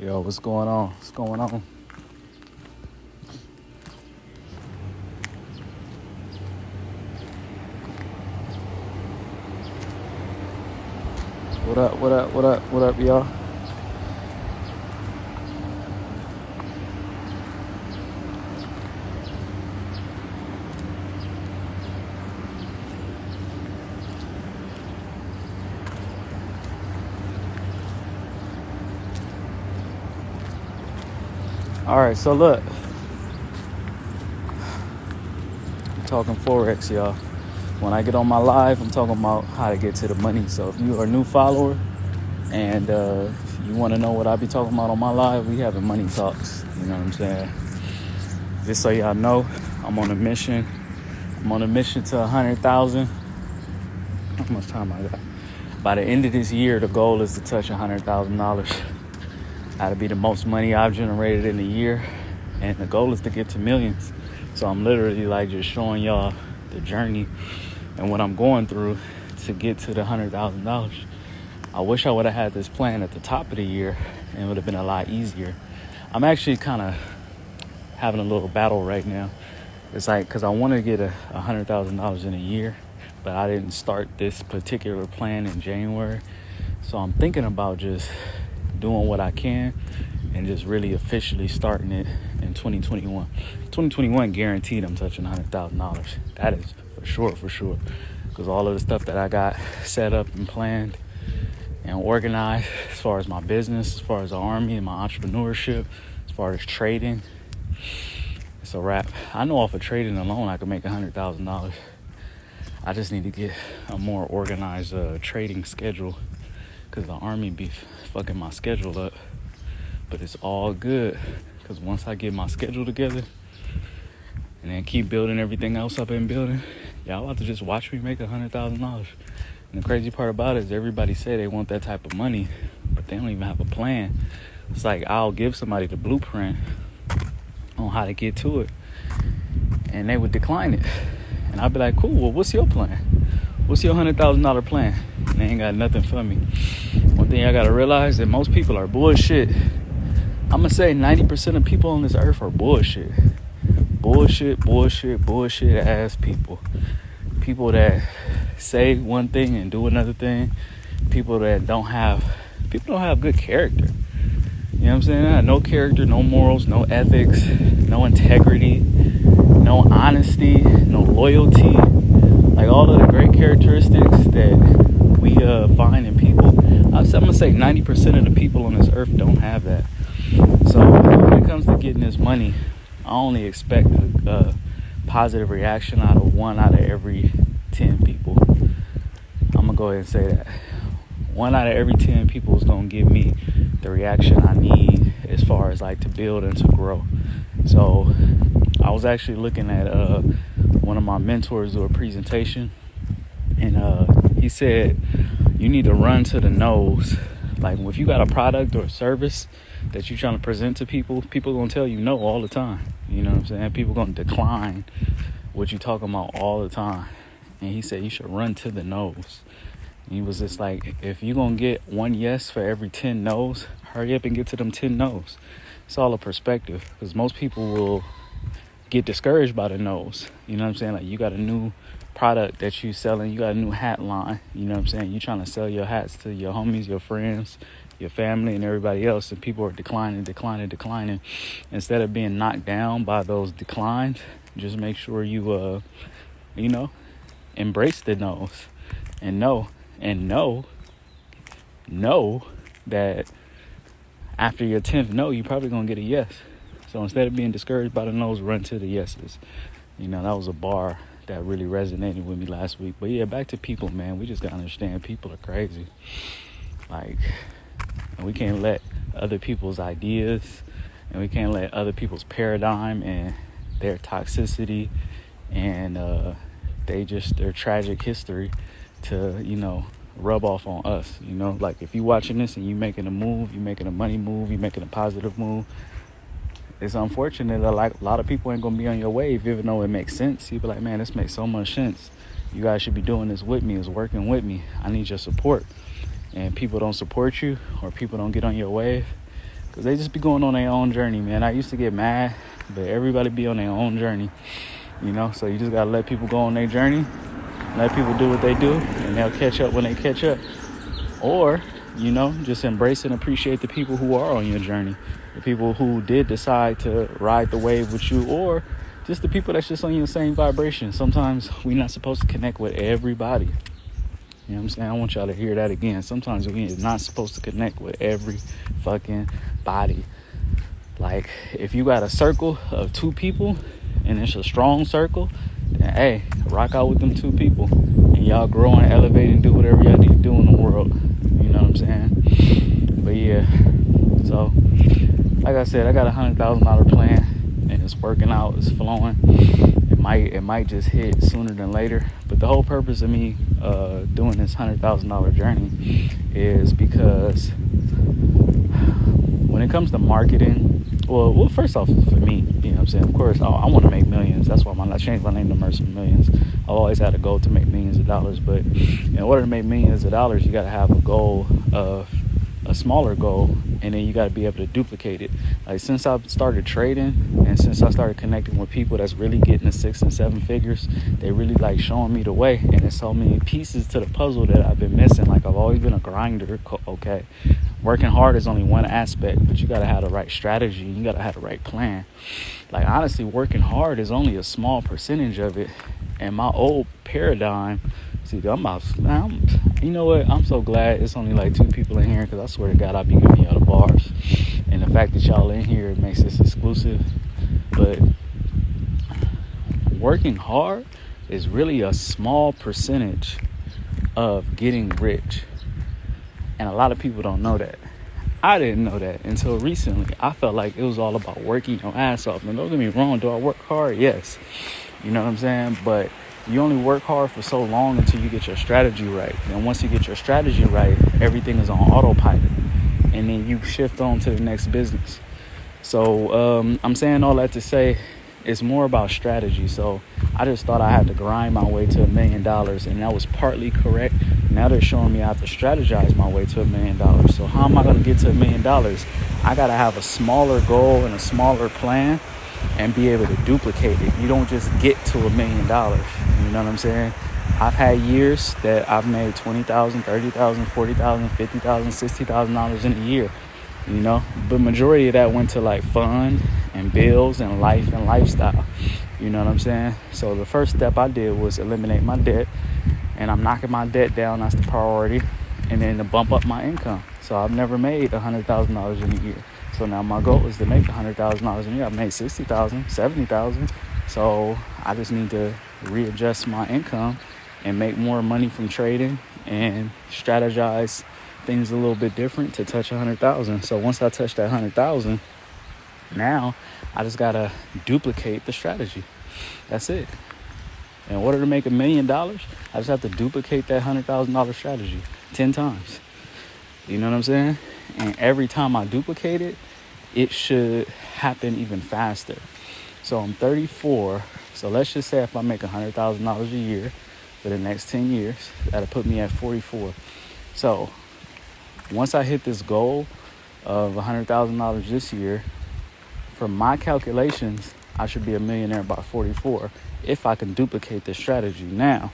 Yo, what's going on? What's going on? What up, what up, what up, what up, y'all? All right, so look, I'm talking Forex, y'all. When I get on my live, I'm talking about how to get to the money. So if you are a new follower and uh, you want to know what I be talking about on my live, we having money talks. You know what I'm saying? Just so y'all know, I'm on a mission. I'm on a mission to a hundred thousand. How much time I got? By the end of this year, the goal is to touch a hundred thousand dollars. That'll be the most money I've generated in a year, and the goal is to get to millions. So I'm literally like just showing y'all the journey and what I'm going through to get to the hundred thousand dollars. I wish I would have had this plan at the top of the year, and it would have been a lot easier. I'm actually kind of having a little battle right now. It's like because I want to get a hundred thousand dollars in a year, but I didn't start this particular plan in January. So I'm thinking about just doing what I can and just really officially starting it in 2021. 2021 guaranteed I'm touching $100,000. That is for sure, for sure. Because all of the stuff that I got set up and planned and organized as far as my business, as far as the army and my entrepreneurship, as far as trading, it's a wrap. I know off of trading alone I could make $100,000. I just need to get a more organized uh, trading schedule because the army be fucking my schedule up. But it's all good because once I get my schedule together and then keep building everything else up in building, y'all about to just watch me make a hundred thousand dollars. And the crazy part about it is everybody say they want that type of money, but they don't even have a plan. It's like I'll give somebody the blueprint on how to get to it, and they would decline it. And I'd be like, cool, well, what's your plan? What's your hundred thousand dollar plan? And they ain't got nothing for me. One thing I gotta realize that most people are bullshit. I'm gonna say 90% of people on this earth are bullshit. Bullshit, bullshit, bullshit ass people. People that say one thing and do another thing. People that don't have people don't have good character. You know what I'm saying? No character, no morals, no ethics, no integrity, no honesty, no loyalty. Like all of the great characteristics that we uh, find in people. Say 90% of the people on this earth don't have that. So when it comes to getting this money, I only expect a, a positive reaction out of one out of every 10 people. I'm gonna go ahead and say that. One out of every 10 people is gonna give me the reaction I need as far as like to build and to grow. So I was actually looking at uh, one of my mentors do a presentation, and uh, he said you need to run to the nose. Like if you got a product or a service that you're trying to present to people, people gonna tell you no all the time. You know what I'm saying? People gonna decline what you talking about all the time. And he said you should run to the nose. He was just like, if you're gonna get one yes for every ten no's, hurry up and get to them ten no's. It's all a perspective because most people will get discouraged by the no's. You know what I'm saying? Like you got a new product that you're selling, you got a new hat line. You know what I'm saying? You're trying to sell your hats to your homies, your friends, your family, and everybody else, and people are declining, declining, declining. Instead of being knocked down by those declines, just make sure you uh, you know, embrace the no's and know and know know that after your 10th no, you're probably going to get a yes. So instead of being discouraged by the no's, run to the yeses. You know, that was a bar that really resonated with me last week. But yeah, back to people, man. We just got to understand people are crazy. Like, and we can't let other people's ideas and we can't let other people's paradigm and their toxicity and uh, they just their tragic history to you know rub off on us you know like if you're watching this and you're making a move you're making a money move you're making a positive move it's unfortunate that like a lot of people ain't gonna be on your wave even though it makes sense you'd be like man this makes so much sense you guys should be doing this with me is working with me i need your support and people don't support you or people don't get on your wave because they just be going on their own journey, man. I used to get mad, but everybody be on their own journey, you know. So you just gotta let people go on their journey, let people do what they do, and they'll catch up when they catch up. Or, you know, just embrace and appreciate the people who are on your journey, the people who did decide to ride the wave with you, or just the people that's just on your same vibration. Sometimes we're not supposed to connect with everybody. You know what I'm saying? I want y'all to hear that again. Sometimes we're not supposed to connect with every fucking body. Like, if you got a circle of two people and it's a strong circle, then hey, rock out with them two people. And y'all grow and elevate and do whatever y'all need to do in the world. You know what I'm saying? But yeah, so like I said, I got a hundred thousand dollar plan and it's working out, it's flowing It might it might just hit sooner than later. But the whole purpose of me uh, doing this hundred thousand dollar journey is because when it comes to marketing, well, well, first off, for me, you know what I'm saying. Of course, I, I want to make millions. That's why I changed my name to Mercer Millions. I've always had a goal to make millions of dollars, but in order to make millions of dollars, you got to have a goal of a smaller goal and then you got to be able to duplicate it. Like since i've started trading and since i started connecting with people that's really getting the six and seven figures they really like showing me the way and it's so many pieces to the puzzle that i've been missing. Like i've always been a grinder okay? Working hard is only one aspect but you got to have the right strategy you got to have the right plan. Like honestly working hard is only a small percentage of it and my old paradigm See, I'm I'm, you know what? I'm so glad it's only like two people in here because I swear to God, I'll be giving y'all the bars. And the fact that y'all in here makes this exclusive. But working hard is really a small percentage of getting rich. And a lot of people don't know that. I didn't know that until recently. I felt like it was all about working your ass off. And don't get me wrong, do I work hard? Yes. You know what I'm saying? But you only work hard for so long until you get your strategy right. And once you get your strategy right, everything is on autopilot. And then you shift on to the next business. So um, I'm saying all that to say it's more about strategy. So I just thought I had to grind my way to a million dollars, and that was partly correct. Now they're showing me I have to strategize my way to a million dollars. So how am I going to get to a million dollars? I got to have a smaller goal and a smaller plan and be able to duplicate it. You don't just get to a million dollars. You know what I'm saying? I've had years that I've made $20,000, $30,000, $40,000, $50,000, $60,000 in a year, you know? But majority of that went to like fun and bills and life and lifestyle. You know what I'm saying? So the first step I did was eliminate my debt and I'm knocking my debt down. That's the priority. And then to bump up my income. So I've never made $100,000 in a year. So now my goal is to make $100,000 a year. I've made 60000 70000 So I just need to readjust my income and make more money from trading and strategize things a little bit different to touch 100,000. So once I touch that 100,000, now I just got to duplicate the strategy. That's it. In order to make a million dollars, I just have to duplicate that $100,000 strategy 10 times. You know what I'm saying? And every time I duplicate it, it should happen even faster. So I'm 34. So let's just say if I make $100,000 a year for the next 10 years, that'll put me at 44. So once I hit this goal of $100,000 this year, from my calculations, I should be a millionaire by 44 if I can duplicate this strategy. Now,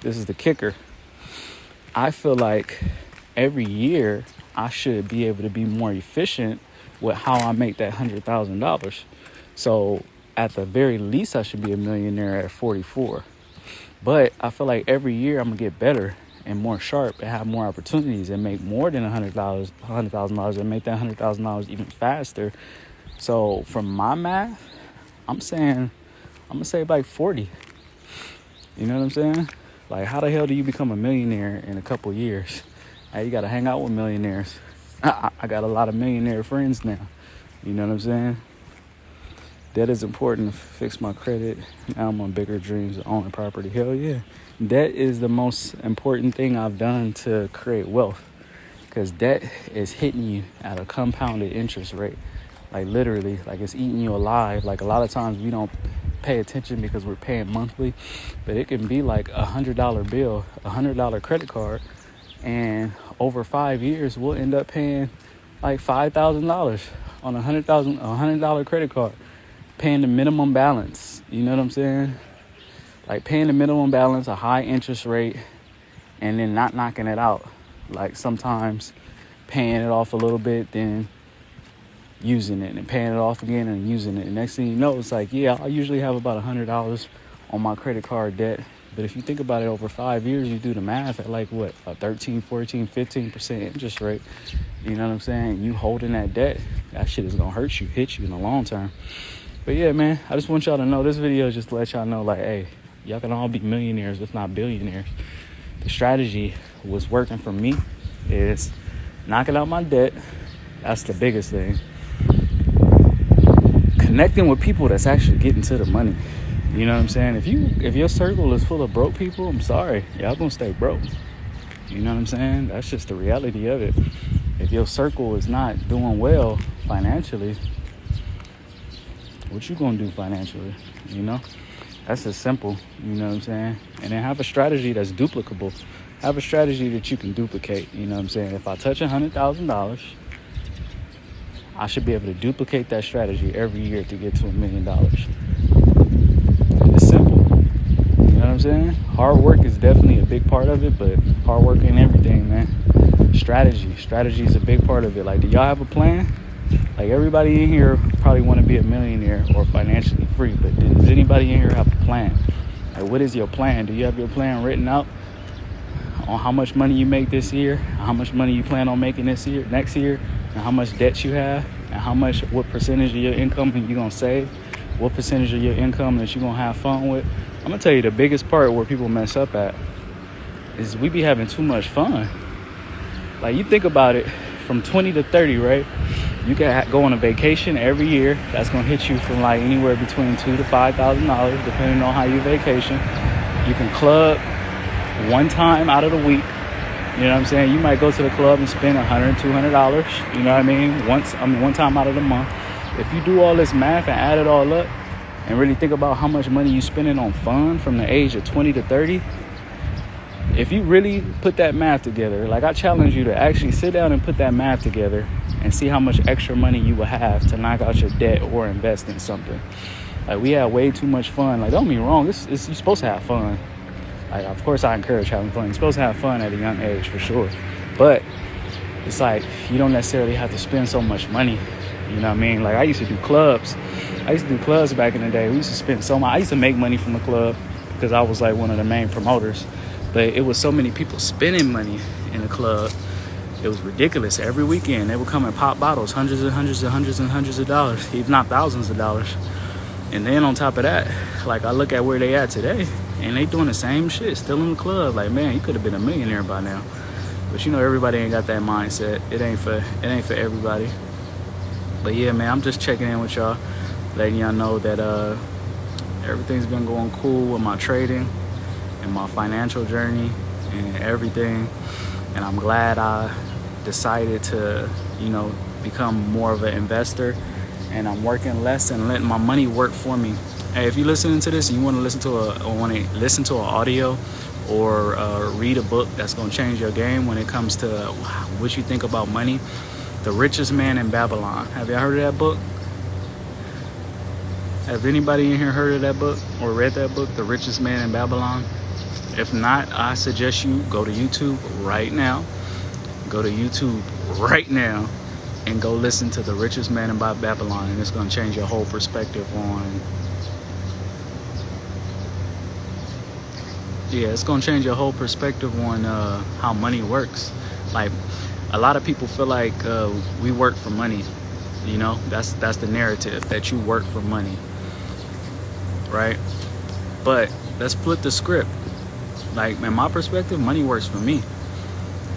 this is the kicker. I feel like every year I should be able to be more efficient with how I make that hundred thousand dollars. So at the very least, I should be a millionaire at 44. But I feel like every year I'm gonna get better and more sharp and have more opportunities and make more than a hundred dollars, hundred thousand dollars, and make that hundred thousand dollars even faster. So from my math, I'm saying I'm gonna say like 40. You know what I'm saying? Like, how the hell do you become a millionaire in a couple years? Hey, you gotta hang out with millionaires. I, got a lot of millionaire friends now. You know what I'm saying? That is important to fix my credit. Now I'm on bigger dreams owning property. Hell yeah. That is the most important thing I've done to create wealth. Because debt is hitting you at a compounded interest rate. Like literally, like it's eating you alive. Like a lot of times we don't pay attention because we're paying monthly. But it can be like a hundred dollar bill, a hundred dollar credit card and over five years we'll end up paying like five thousand dollars on a hundred thousand a hundred dollar credit card, paying the minimum balance. You know what I'm saying? Like paying the minimum balance, a high interest rate, and then not knocking it out. Like sometimes paying it off a little bit, then using it and paying it off again and using it. And next thing you know, it's like, yeah, I usually have about a hundred dollars on my credit card debt. But if you think about it over five years, you do the math at like what, a 13, 14, 15% interest rate. You know what I'm saying? You holding that debt, that shit is gonna hurt you, hit you in the long term. But yeah, man, I just want y'all to know this video is just to let y'all know, like, hey, y'all can all be millionaires, if not billionaires. The strategy was working for me is knocking out my debt. That's the biggest thing. Connecting with people that's actually getting to the money. You know what I'm saying? If you if your circle is full of broke people, I'm sorry, y'all gonna stay broke. You know what I'm saying? That's just the reality of it. If your circle is not doing well financially, what you gonna do financially? You know? That's as simple, you know what I'm saying? And then have a strategy that's duplicable. Have a strategy that you can duplicate, you know what I'm saying? If I touch a hundred thousand dollars, I should be able to duplicate that strategy every year to get to a million dollars. It's simple. You know what I'm saying? Hard work is definitely a big part of it, but hard work ain't everything, man. Strategy. Strategy is a big part of it. Like, do y'all have a plan? Like everybody in here probably want to be a millionaire or financially free, but does anybody in here have a plan? Like what is your plan? Do you have your plan written out on how much money you make this year, how much money you plan on making this year, next year, and how much debt you have, and how much, what percentage of your income you're gonna save, what percentage of your income that you're gonna have fun with. I'm gonna tell you the biggest part where people mess up at is we be having too much fun. Like you think about it, from 20 to 30, right? you can go on a vacation every year. That's gonna hit you from like anywhere between two to five thousand dollars, depending on how you vacation. You can club one time out of the week. You know what I'm saying? You might go to the club and spend a hundred, two hundred dollars. You know what I mean? Once, I mean, one time out of the month. If you do all this math and add it all up, and really think about how much money you're spending on fun from the age of 20 to 30, if you really put that math together, like I challenge you to actually sit down and put that math together and see how much extra money you will have to knock out your debt or invest in something. Like we had way too much fun. Like don't me wrong, it's, it's you're supposed to have fun. Like of course I encourage having fun. You're supposed to have fun at a young age for sure. But it's like you don't necessarily have to spend so much money. You know what I mean? Like I used to do clubs. I used to do clubs back in the day. We used to spend so much. I used to make money from the club because I was like one of the main promoters. But it was so many people spending money in the club. It was ridiculous. Every weekend they would come and pop bottles, hundreds and hundreds and hundreds and hundreds of dollars, if not thousands of dollars. And then on top of that, like I look at where they at today, and they doing the same shit, still in the club. Like man, you could have been a millionaire by now. But you know everybody ain't got that mindset. It ain't for it ain't for everybody. But yeah, man, I'm just checking in with y'all, letting y'all know that uh, everything's been going cool with my trading and my financial journey and everything. And I'm glad I decided to, you know, become more of an investor and I'm working less and letting my money work for me. Hey, if you're listening to this and you want to listen to a want to listen to an audio or uh, read a book that's going to change your game when it comes to what you think about money, The Richest Man in Babylon. Have y'all heard of that book? Have anybody in here heard of that book or read that book, The Richest Man in Babylon? If not, I suggest you go to YouTube right now. Go to YouTube right now and go listen to The Richest Man in Babylon and it's going to change your whole perspective on yeah it's going to change your whole perspective on uh, how money works like a lot of people feel like uh, we work for money you know? That's that's the narrative that you work for money right? But let's flip the script. Like in my perspective money works for me.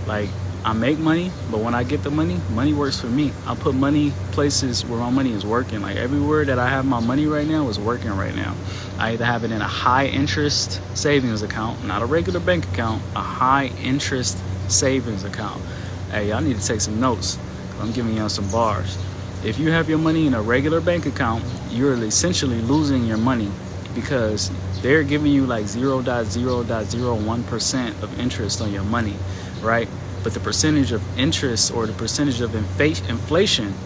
Like I make money but when I get the money money works for me. I put money places where my money is working. Like everywhere that I have my money right now is working right now. I either have it in a high interest savings account not a regular bank account a high interest savings account hey y'all need to take some notes I'm giving y'all some bars if you have your money in a regular bank account you're essentially losing your money because they're giving you like 0.0.01% of interest on your money, right? but the percentage of interest or the percentage of inflation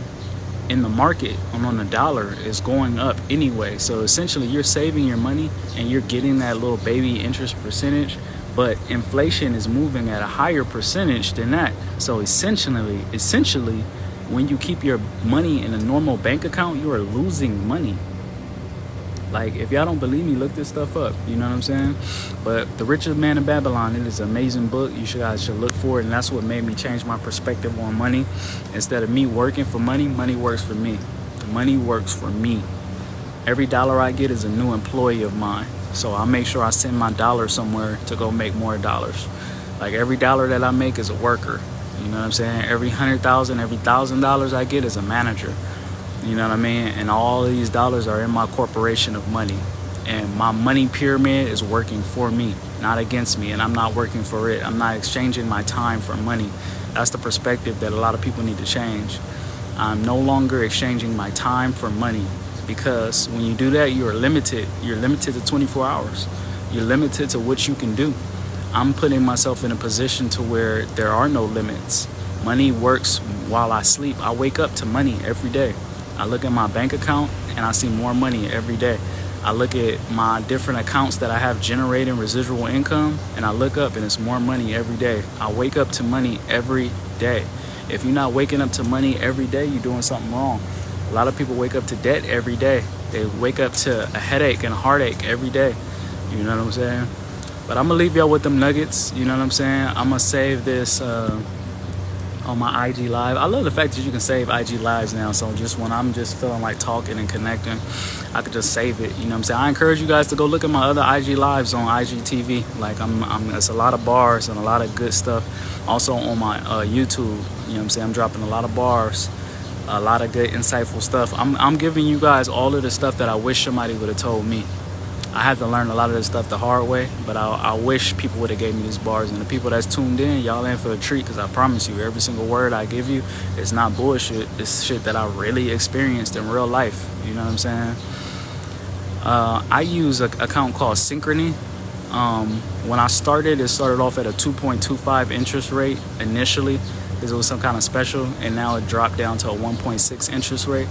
in the market on the dollar is going up anyway. So essentially you're saving your money and you're getting that little baby interest percentage, but inflation is moving at a higher percentage than that. So essentially, essentially, when you keep your money in a normal bank account, you are losing money. Like, if y'all don't believe me, look this stuff up. You know what I'm saying? But The Richest Man in Babylon, it is an amazing book. You should, guys should look for it. And that's what made me change my perspective on money. Instead of me working for money, money works for me. Money works for me. Every dollar I get is a new employee of mine. So I make sure I send my dollar somewhere to go make more dollars. Like every dollar that I make is a worker. You know what I'm saying? Every hundred thousand, every thousand dollars I get is a manager. You know what I mean? And all these dollars are in my corporation of money. And my money pyramid is working for me, not against me. And I'm not working for it. I'm not exchanging my time for money. That's the perspective that a lot of people need to change. I'm no longer exchanging my time for money because when you do that, you are limited. You're limited to 24 hours. You're limited to what you can do. I'm putting myself in a position to where there are no limits. Money works while I sleep. I wake up to money every day. I look at my bank account and I see more money every day. I look at my different accounts that I have generating residual income and I look up and it's more money every day. I wake up to money every day. If you're not waking up to money every day, you're doing something wrong. A lot of people wake up to debt every day. They wake up to a headache and a heartache every day. You know what I'm saying? But I'm gonna leave y'all with them nuggets. You know what I'm saying? I'm gonna save this uh, on my IG live. I love the fact that you can save IG lives now. So just when I'm just feeling like talking and connecting, I could just save it. You know what I'm saying? I encourage you guys to go look at my other IG lives on IGTV. Like I'm, I'm it's a lot of bars and a lot of good stuff. Also on my uh, YouTube, you know what I'm saying? I'm dropping a lot of bars, a lot of good insightful stuff. I'm, I'm giving you guys all of the stuff that I wish somebody would have told me. I had to learn a lot of this stuff the hard way, but I, I wish people would have gave me these bars. And the people that's tuned in, y'all in for a treat because I promise you, every single word I give you is not bullshit. It's shit that I really experienced in real life. You know what I'm saying? Uh, I use an account called Synchrony. Um, when I started, it started off at a 2.25 interest rate initially because it was some kind of special, and now it dropped down to a 1.6 interest rate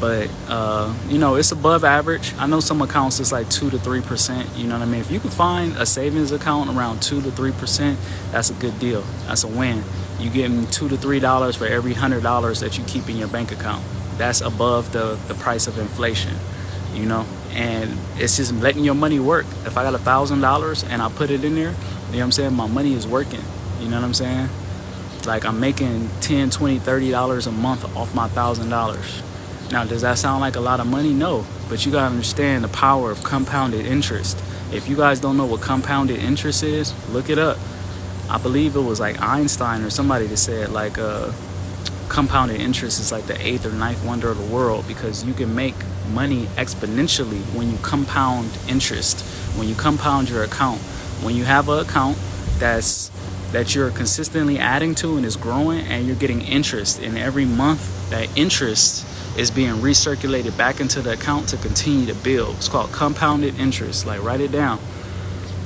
but uh, you know it's above average. I know some accounts it's like 2 to 3 percent you know what i mean? If you can find a savings account around 2 to 3 percent that's a good deal. That's a win. You getting 2 to 3 dollars for every hundred dollars that you keep in your bank account. That's above the the price of inflation you know? And it's just letting your money work. If i got a thousand dollars and i put it in there you know what i'm saying? My money is working you know what i'm saying? Like i'm making 10 20 30 dollars a month off my thousand dollars now, does that sound like a lot of money? No, but you gotta understand the power of compounded interest. If you guys don't know what compounded interest is, look it up. I believe it was like Einstein or somebody that said like uh, compounded interest is like the eighth or ninth wonder of the world because you can make money exponentially when you compound interest, when you compound your account. When you have an account that's that you're consistently adding to and is growing and you're getting interest in every month, that interest is being recirculated back into the account to continue to build. It's called compounded interest. Like write it down.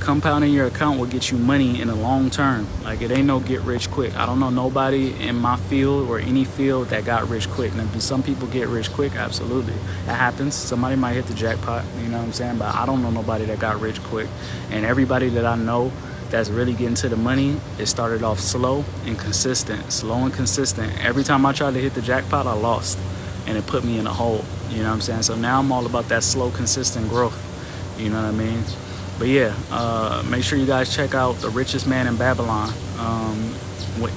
Compounding your account will get you money in the long term. Like it ain't no get rich quick. I don't know nobody in my field or any field that got rich quick. Now, do some people get rich quick? Absolutely. That happens. Somebody might hit the jackpot, you know what I'm saying? But I don't know nobody that got rich quick. And everybody that I know that's really getting to the money, it started off slow and consistent. Slow and consistent. Every time I tried to hit the jackpot, I lost and it put me in a hole. You know what I'm saying? So now I'm all about that slow, consistent growth. You know what I mean? But yeah, uh, make sure you guys check out The Richest Man in Babylon. Um,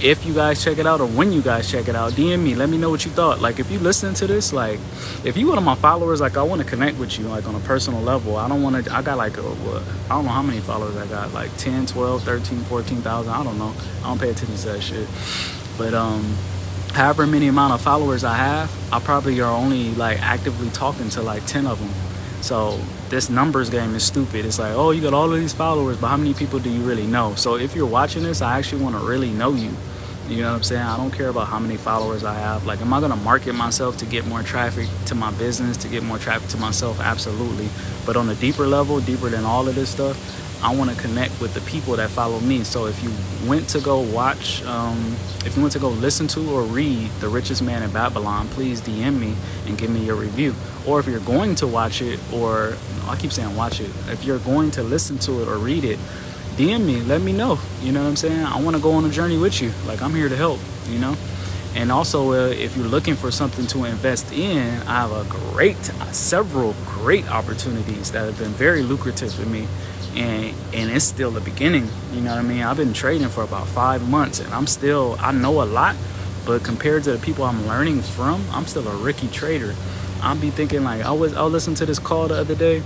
if you guys check it out or when you guys check it out, DM me. Let me know what you thought. Like, if you listen to this, like, if you one of my followers, like, I want to connect with you, like, on a personal level. I don't want to, I got like, a, what, I don't know how many followers I got, like 10, 12, 13, 14,000. I don't know. I don't pay attention to that shit. But, um, however many amount of followers I have, I probably are only like actively talking to like 10 of them. So this numbers game is stupid. It's like, oh, you got all of these followers, but how many people do you really know? So if you're watching this, I actually want to really know you. You know what I'm saying? I don't care about how many followers I have. Like, am I going to market myself to get more traffic to my business, to get more traffic to myself? Absolutely. But on a deeper level, deeper than all of this stuff, I want to connect with the people that follow me. So if you went to go watch, um, if you went to go listen to or read The Richest Man in Babylon, please DM me and give me your review. Or if you're going to watch it, or I keep saying watch it, if you're going to listen to it or read it, DM me, let me know. You know what I'm saying? I want to go on a journey with you. Like I'm here to help, you know? And also, uh, if you're looking for something to invest in, I have a great, several great opportunities that have been very lucrative for me. And, and it's still the beginning. You know what I mean? I've been trading for about five months and I'm still, I know a lot, but compared to the people I'm learning from, I'm still a rookie trader. I'll be thinking like, I was, I listened to this call the other day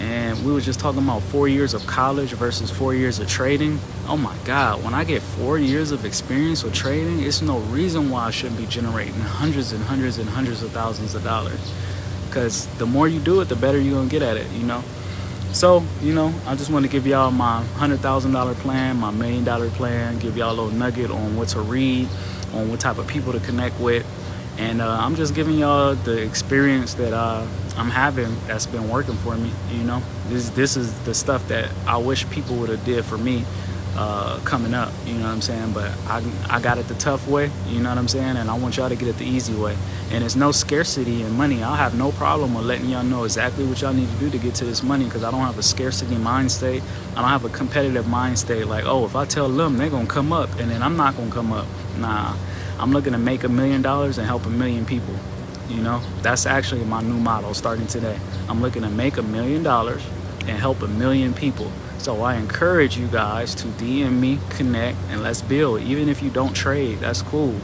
and we were just talking about four years of college versus four years of trading oh my god when i get four years of experience with trading it's no reason why i shouldn't be generating hundreds and hundreds and hundreds of thousands of dollars because the more you do it the better you're gonna get at it you know so you know i just want to give y'all my hundred thousand dollar plan my million dollar plan give y'all a little nugget on what to read on what type of people to connect with and uh, I'm just giving y'all the experience that uh, I'm having that's been working for me. You know, this this is the stuff that I wish people would have did for me uh, coming up. You know what I'm saying? But I I got it the tough way. You know what I'm saying? And I want y'all to get it the easy way. And it's no scarcity in money. I'll have no problem with letting y'all know exactly what y'all need to do to get to this money because I don't have a scarcity mind state. I don't have a competitive mind state like, oh, if I tell them, they're gonna come up, and then I'm not gonna come up. Nah. I'm looking to make a million dollars and help a million people. You know, that's actually my new model starting today. I'm looking to make a million dollars and help a million people. So I encourage you guys to DM me, connect, and let's build. Even if you don't trade, that's cool.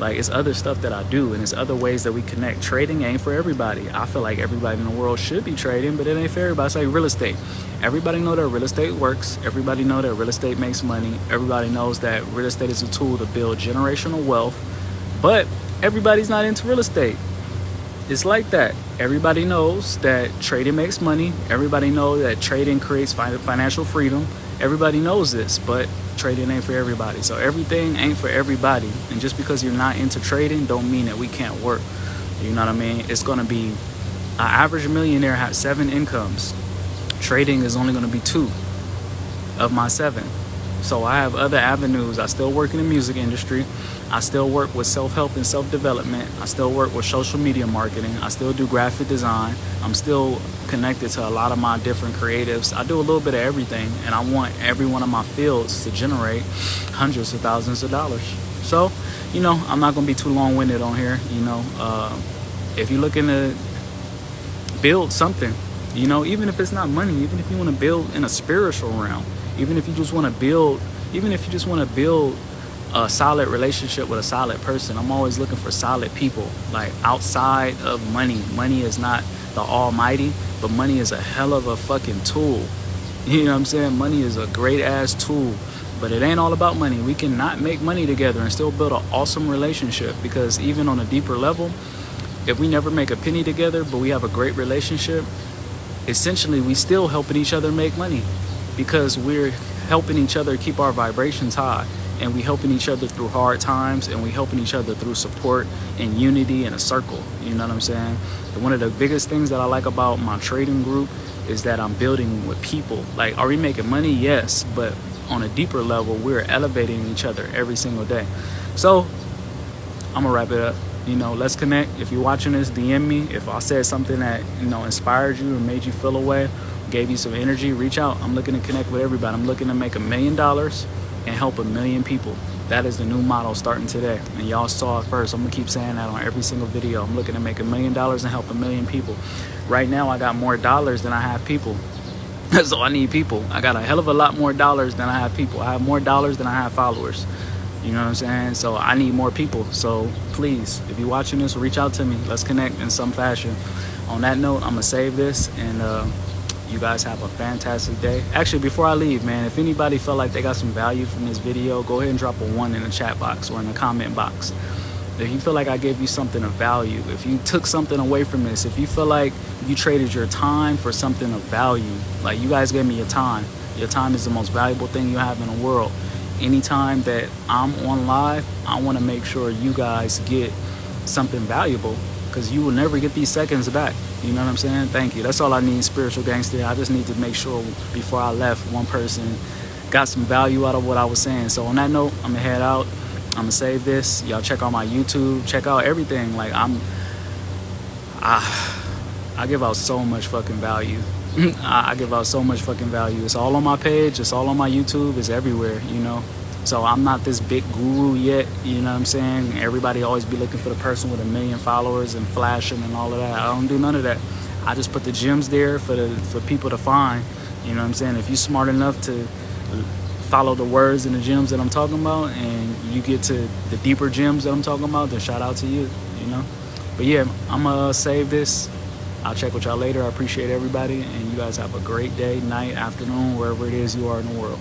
Like it's other stuff that I do and it's other ways that we connect. Trading ain't for everybody. I feel like everybody in the world should be trading, but it ain't for everybody. It's like real estate. Everybody know that real estate works. Everybody know that real estate makes money. Everybody knows that real estate is a tool to build generational wealth. But everybody's not into real estate. It's like that. Everybody knows that trading makes money. Everybody knows that trading creates financial freedom. Everybody knows this, but trading ain't for everybody. So everything ain't for everybody. And just because you're not into trading don't mean that we can't work. You know what I mean? It's going to be an average millionaire has seven incomes. Trading is only going to be two of my seven. So I have other avenues. I still work in the music industry. I still work with self-help and self-development. I still work with social media marketing. I still do graphic design. I'm still connected to a lot of my different creatives. I do a little bit of everything and I want every one of my fields to generate hundreds of thousands of dollars. So, you know, I'm not gonna be too long-winded on here. You know, uh, if you're looking to build something, you know, even if it's not money, even if you wanna build in a spiritual realm, even if you just wanna build, even if you just wanna build a solid relationship with a solid person. I'm always looking for solid people, like outside of money. Money is not the almighty, but money is a hell of a fucking tool. You know what I'm saying? Money is a great ass tool, but it ain't all about money. We cannot make money together and still build an awesome relationship because even on a deeper level, if we never make a penny together, but we have a great relationship, essentially we still helping each other make money because we're helping each other keep our vibrations high and we helping each other through hard times and we helping each other through support and unity in a circle you know what i'm saying? And one of the biggest things that i like about my trading group is that i'm building with people. Like are we making money? Yes but on a deeper level we're elevating each other every single day. So i'm gonna wrap it up. You know let's connect. If you're watching this dm me. If i said something that you know inspired you or made you feel away gave you some energy reach out i'm looking to connect with everybody i'm looking to make a million dollars and help a million people. That is the new model starting today. And y'all saw it first. I'm gonna keep saying that on every single video. I'm looking to make a million dollars and help a million people. Right now, I got more dollars than I have people. so I need people. I got a hell of a lot more dollars than I have people. I have more dollars than I have followers. You know what I'm saying? So I need more people. So please, if you're watching this, reach out to me. Let's connect in some fashion. On that note, I'm gonna save this and uh, you guys have a fantastic day. Actually before i leave man if anybody felt like they got some value from this video go ahead and drop a one in the chat box or in the comment box. If you feel like i gave you something of value if you took something away from this if you feel like you traded your time for something of value like you guys gave me your time. Your time is the most valuable thing you have in the world. Anytime that i'm on live i want to make sure you guys get something valuable because you will never get these seconds back. You know what I'm saying? Thank you. That's all I need, spiritual gangster. I just need to make sure before I left, one person got some value out of what I was saying. So on that note, I'm gonna head out. I'm gonna save this. Y'all check out my YouTube. Check out everything. Like I'm, I, I give out so much fucking value. I give out so much fucking value. It's all on my page. It's all on my YouTube. It's everywhere. You know. So I'm not this big guru yet, you know what I'm saying? Everybody always be looking for the person with a million followers and flashing and all of that. I don't do none of that. I just put the gems there for the for people to find. You know what I'm saying? If you're smart enough to follow the words and the gems that I'm talking about and you get to the deeper gems that I'm talking about, then shout out to you, you know? But yeah, I'm gonna save this. I'll check with y'all later. I appreciate everybody and you guys have a great day, night, afternoon, wherever it is you are in the world.